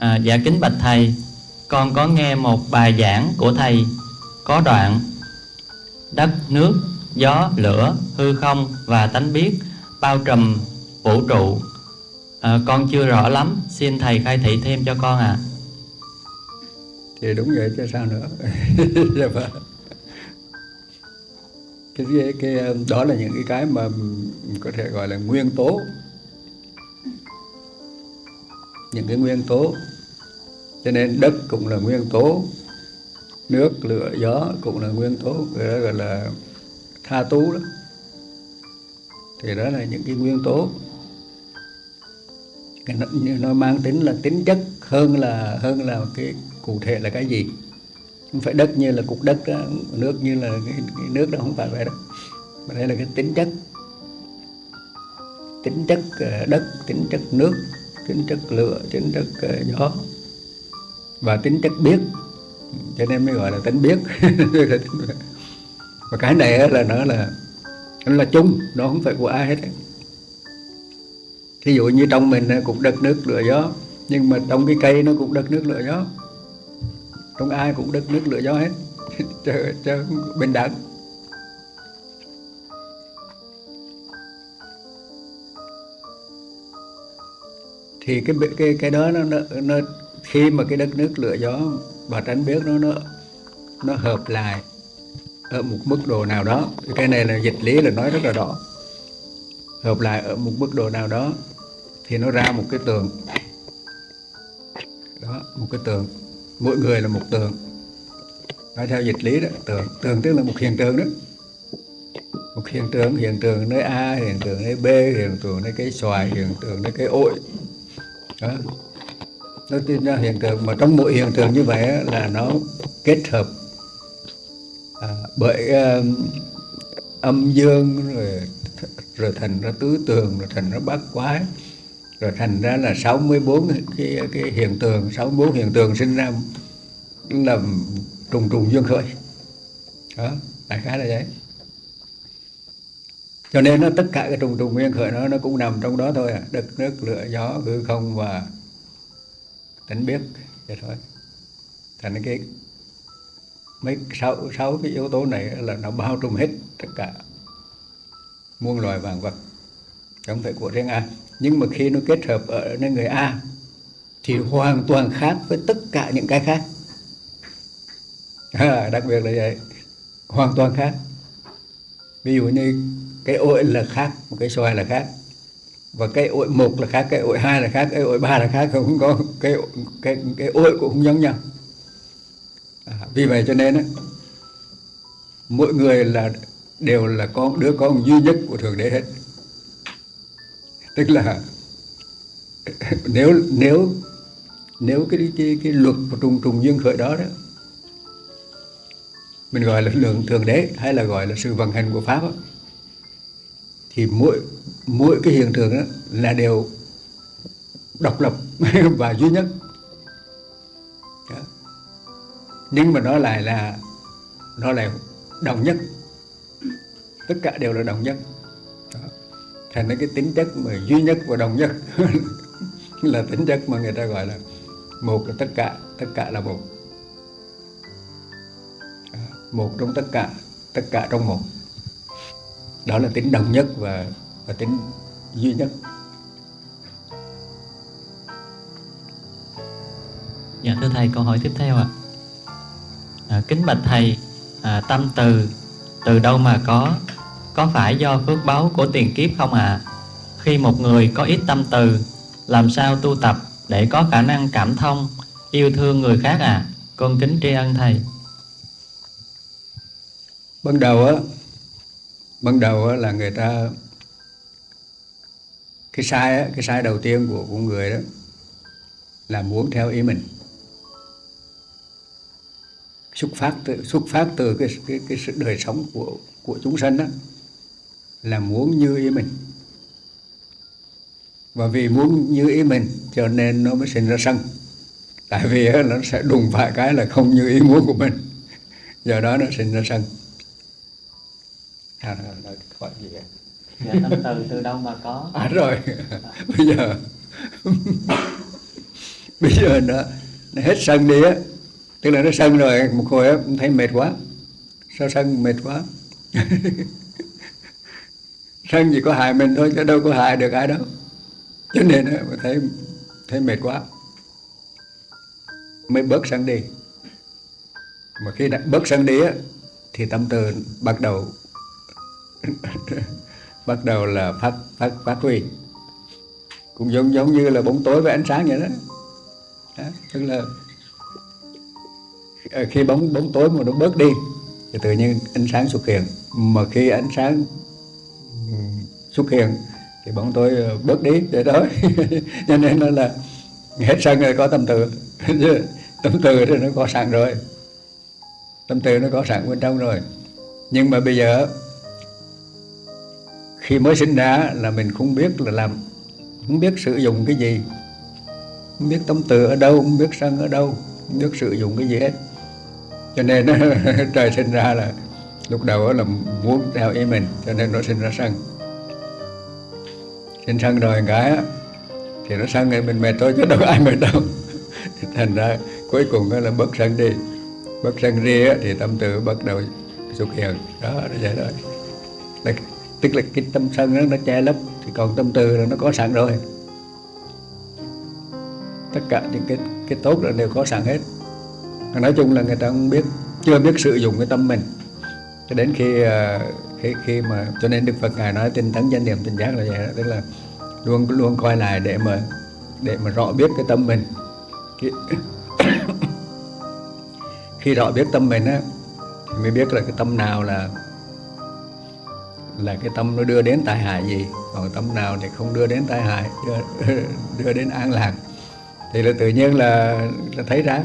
À, dạ kính bạch thầy, con có nghe một bài giảng của thầy có đoạn đất, nước, gió, lửa, hư không và tánh biết bao trùm vũ trụ. À, con chưa rõ lắm, xin thầy khai thị thêm cho con ạ. À. Thì đúng vậy chứ sao nữa. Cái, cái, cái đó là những cái cái mà có thể gọi là nguyên tố những cái nguyên tố cho nên đất cũng là nguyên tố nước lửa gió cũng là nguyên tố người ta gọi là tha tú đó. Thì đó là những cái nguyên tố. Nó, nó mang tính là tính chất hơn là hơn là cái cụ thể là cái gì. Không phải đất như là cục đất đó, nước như là cái, cái nước đó không phải vậy đó. Mà đây là cái tính chất. Tính chất ờ, đất tính chất nước tính chất lửa tính chất ờ, gió và tính chất biết. Cho nên mới gọi là tính biết. Và cái này là nó là nó là chung nó không phải của ai hết thí dụ như trong mình cũng đất nước lửa gió nhưng mà trong cái cây nó cũng đất nước lửa gió. Trong ai cũng đất nước lửa gió hết. Cho, cho bình đẳng. Thì cái cái cái đó nó, nó, nó khi mà cái đất nước lửa gió và tránh biết nó nó nó hợp lại ở một mức độ nào đó, cái này là dịch lý là nói rất là rõ. Hợp lại ở một mức độ nào đó thì nó ra một cái tường. Đó, một cái tường. Mỗi người là một tường. Nói theo dịch lý đó, tường. Tường tức là một hiện tượng đó. Một hiện tượng hiện tượng nơi a, hiện tượng nơi b, hiện tượng nơi cái xoài, hiện tượng nơi cái ổi. Đó nó tin ra hiện tượng mà trong mỗi hiện tượng như vậy là nó kết hợp à, bởi uh, âm dương rồi rồi thành ra tứ tường rồi thành ra bát quái rồi thành ra là 64 cái cái hiện tượng 64 hiện tượng sinh ra là trùng trùng dương khởi. Đó đại khái là vậy. Cho nên nó tất cả cái trùng trùng nguyên khởi nó nó cũng nằm trong đó thôi à. Đất nước lửa gió hư không và tỉnh biết vậy thôi. Thành cái mấy sáu sáu cái yếu tố này là nó bao trùm hết tất cả muôn loài vạn vật không phải của riêng ai nhưng mà khi nó kết hợp ở nơi người A thì hoàn toàn khác với tất cả những cái khác. À, đặc biệt là vậy. Hoàn toàn khác. Ví dụ như cái ổi là khác một cái xoài là khác và cái ổi một là khác cái ổi hai là khác cái ổi ba là khác không có cái cái cái ổi cũng không giống nhau. À, vì vậy cho nên á, mỗi người là đều là con đứa con duy nhất của thượng đế hết. Tức là nếu nếu nếu cái cái cái luật của trùng trùng dương khởi đó đó mình gọi là lượng thượng đế hay là gọi là sự vận hành của pháp đó, thì mỗi mỗi cái hiện tượng đó là đều độc lập và duy nhất. Đó. nhưng mà nó lại là nó lại đồng nhất, tất cả đều là đồng nhất. Đó. thành ra cái tính chất mà duy nhất và đồng nhất là tính chất mà người ta gọi là một là tất cả tất cả là một. Một trong tất cả tất cả trong một đó là tính đồng nhất và và tính duy nhất. Dạ thưa thầy câu hỏi tiếp theo ạ. À, kính bạch thầy à, tâm từ từ đâu mà có có phải do phước báo của tiền kiếp không ạ? À? khi một người có ít tâm từ làm sao tu tập để có khả năng cảm thông yêu thương người khác à con kính tri ân thầy. Ban đầu á ban đầu là người ta, cái sai cái sai đầu tiên của của người đó là muốn theo ý mình. Xuất phát từ, xuất phát từ cái cái cái sự đời sống của của chúng sanh đó là muốn như ý mình. Và vì muốn như ý mình cho nên nó mới sinh ra sân. Tại vì nó sẽ đùng phải cái là không như ý muốn của mình. Do đó nó sinh ra sân à, rồi, hỏi gì vậy? Dạ, tâm từ từ đâu mà có? À rồi, bây giờ bây giờ nó, nó hết sân đi á. Tức là nó sân rồi một hồi á thấy mệt quá. Sao sân mệt quá? Sân chỉ có hại mình thôi chứ đâu có hại được ai đâu. Cho nên á thấy thấy mệt quá. Mới bớt sân đi. Mà khi đã bớt sân đi á thì tâm từ bắt đầu bắt đầu là phát phát phát huy. Cũng giống giống như là bóng tối với ánh sáng vậy đó, đó tức là khi bóng bóng tối mà nó bớt đi thì tự nhiên ánh sáng xuất hiện. Mà khi ánh sáng ừ, xuất hiện thì bóng tối ờ, bớt đi để đó. Cho nên nó là hết sân rồi có tâm từ. Tâm từ thì nó có sẵn rồi. Tâm từ nó có sẵn bên trong rồi. Nhưng mà bây giờ khi mới sinh ra là mình không biết là làm, không biết sử dụng cái gì, không biết tâm từ ở đâu, không biết sân ở đâu, không biết sử dụng cái gì hết. Cho nên trời sinh ra là lúc đầu là muốn theo ý mình, cho nên nó sinh ra sân sinh sân rồi cái thì nó sân thì mình mệt thôi, chứ đâu ai mệt đâu. Thành ra cuối cùng là bớt sân đi. Bớt sân đi thì tâm từ bắt đầu xuất hiện. Đó là vậy thôi tức là cái tâm sân nó nó che lấp thì còn tâm từ là nó có sẵn rồi. Tất cả những cái cái tốt là đều có sẵn hết. Nói chung là người ta không biết chưa biết sử dụng cái tâm mình. Cho đến khi à, khi khi mà cho nên đức phật ngài nói tinh tấn danh niệm tinh giác là vậy đó. Tức là luôn luôn coi lại để mà để mà rõ biết cái tâm mình. Khi, khi rõ biết tâm mình á thì mới biết là cái tâm nào là là cái tâm nó đưa đến tai hại gì? Còn tâm nào thì không đưa đến tai hại đưa, đưa đến an lạc. Thì là tự nhiên là, là thấy ra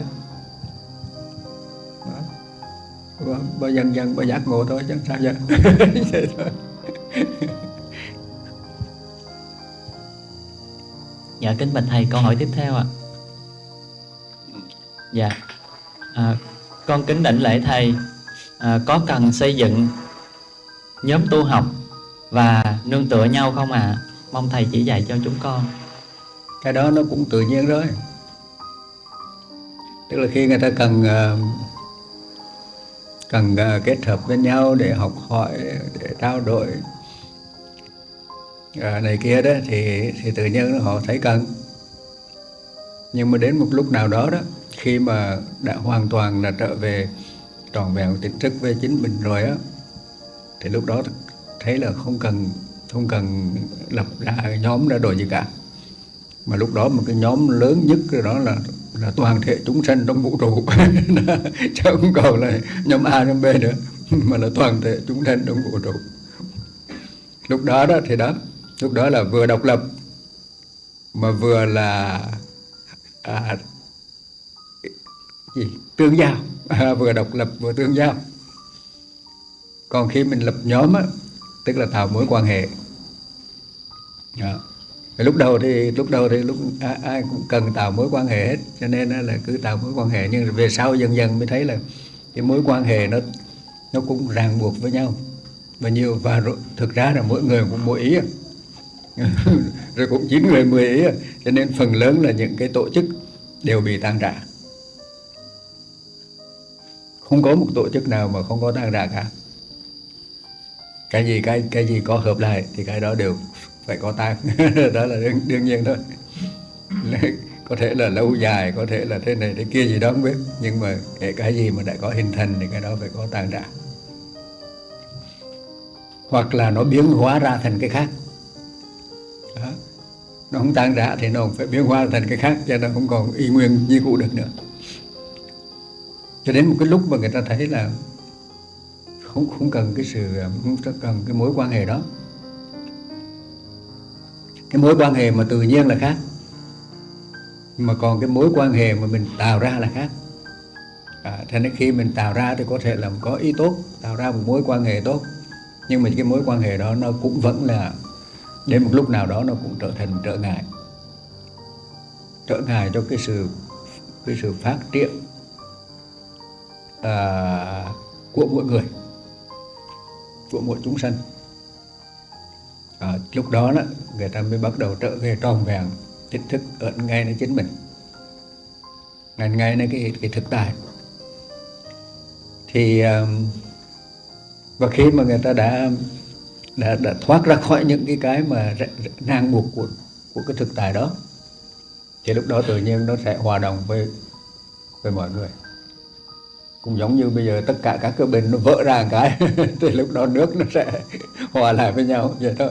bao dần dần bao giác ngộ thôi chẳng sao vậy dạ kính bạch thầy câu hỏi tiếp theo ạ. Dạ. À, con kính đảnh lễ thầy. À, có cần xây dựng nhóm tu học và nương tựa nhau không ạ? À? mong thầy chỉ dạy cho chúng con. Cái đó nó cũng tự nhiên rồi tức là khi người ta cần ờ, cần ờ, kết hợp với nhau để học hỏi, để trao đổi ờ, này kia đó, thì thì tự nhiên họ thấy cần. Nhưng mà đến một lúc nào đó đó, khi mà đã hoàn toàn là trở về tròn vẹn tỉnh thức với chính mình rồi á thì lúc đó thấy là không cần không cần lập ra nhóm ra đổi gì cả. Mà lúc đó một cái nhóm lớn nhất đó là là toàn thể chúng sanh trong vũ trụ. Chứ không còn là nhóm A nhóm B nữa. Mà là toàn thể chúng sanh trong vũ trụ. Lúc đó đó thì đó lúc đó là vừa độc lập mà vừa là à, gì? Tương giao. À, vừa độc lập vừa tương giao còn khi mình lập nhóm á tức là tạo mối quan hệ. Dạ. Đó lúc đầu thì lúc đầu thì lúc ai, ai cũng cần tạo mối quan hệ hết cho nên là cứ tạo mối quan hệ. Nhưng về sau dần dần mới thấy là cái mối quan hệ nó nó cũng ràng buộc với nhau. Và nhiều và thực ra là mỗi người cũng mỗi ý à. rồi cũng chín người mười ý à. cho nên phần lớn là những cái tổ chức đều bị tan rã. Không có một tổ chức nào mà không có tan rã cả cái gì cái cái gì có hợp lại thì cái đó đều phải có tan đó là đương, đương nhiên thôi. Có thể là lâu dài có thể là thế này thế kia gì đó không biết. Nhưng mà kể cái gì mà đã có hình thành thì cái đó phải có tan rã hoặc là nó biến hóa ra thành cái khác. Đó. nó không tan rã thì nó phải biến hóa thành cái khác cho nó không còn y nguyên như cũ được nữa. Cho đến một cái lúc mà người ta thấy là không không cần cái sự à, không cần cái mối quan hệ đó. Cái mối quan hệ mà tự nhiên là khác. Mà còn cái mối quan hệ mà mình tạo ra là khác. À, thế nên khi mình tạo ra thì có thể là có ý tốt tạo ra một mối quan hệ tốt. Nhưng mà cái mối quan hệ đó nó cũng vẫn là đến một lúc nào đó nó cũng trở thành trở ngại. Trở ngại cho cái sự cái sự phát triển à, của mỗi người của mỗi chúng sanh. À, lúc đó đó người ta mới bắt đầu trở về tròn vẹn tích thức ở ngay nơi chính mình. Ngần ngay nơi cái thực tại. Thì và khi mà người ta đã đã đã thoát ra khỏi những cái cái mà ràng buộc của của cái thực tại đó thì lúc đó tự nhiên nó sẽ hòa đồng với với mọi người cũng giống như bây giờ tất cả các cái bình nó vỡ ra cái, thì lúc đó nước nó sẽ hòa lại với nhau, vậy thôi.